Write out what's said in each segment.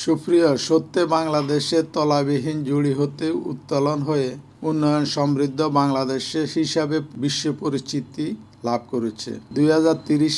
সুপ্রিয় সত্যে বাংলাদেশে তলাবিহীন জুড়ি হতে উত্তোলন হয়ে উন্নয়ন সমৃদ্ধ বাংলাদেশে হিসাবে বিশ্ব পরিচিতি লাভ করেছে। দুই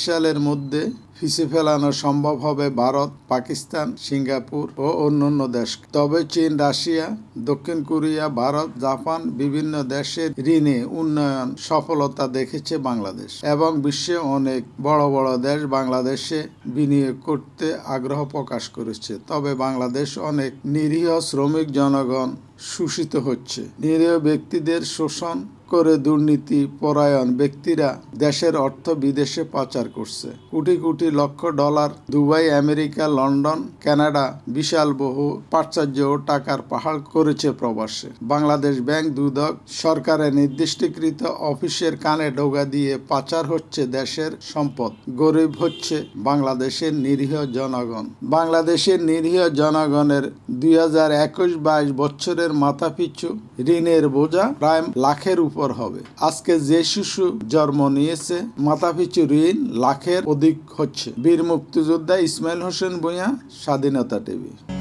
সালের মধ্যে ফিসে ফেলানো সম্ভব হবে ভারত, পাকিস্তান, সিঙ্গাপুর ও অন্যান্য দেশ। তবে চীন, রাশিয়া, দক্ষিণ কোরিয়া, ভারত, জাপান বিভিন্ন দেশের ঋণে উন্নয়ন সফলতা দেখেছে বাংলাদেশ এবং বিশ্বে অনেক বড় বড় দেশ বাংলাদেশে বিনিয়োগ করতে আগ্রহ প্রকাশ করেছে। তবে বাংলাদেশ অনেক নিরীহ শ্রমিক জনগণ শোষিত হচ্ছে। নিরীহ ব্যক্তিদের শোষণ করে দুর্নীতি, পরায়ণ ব্যক্তিরা দেশের অর্থ বিদেশে পাচার করছে। কোটি কোটি লক্ষ dollar Dubai, America, London, Canada বিশাল বহু প্রাচার্য ও টাকার পাহাড় করেছে প্রবাসে। বাংলাদেশ ব্যাংক দুদক সরকারের নির্দিষ্টকৃত অফিসের কানে ডোগা দিয়ে পাচার হচ্ছে দেশের সম্পদ। গরিব হচ্ছে বাংলাদেশের নিরীহ জনগণ। বাংলাদেশের নিরীহ জনগণের দুই হাজার একুশ বাইশ বছরের মাথাপিছু ঋণের বোঝা প্রায় লাখের উপর। হবে। আজকে যে শিশু জন্ম নিয়েছে, মাথাপিছু ঋণ লাখের অধিক হচ্ছে। বীর মুক্তিযোদ্ধা ইসমাইল হোসেন ভূঁইয়া, স্বাধীনতা টিভি।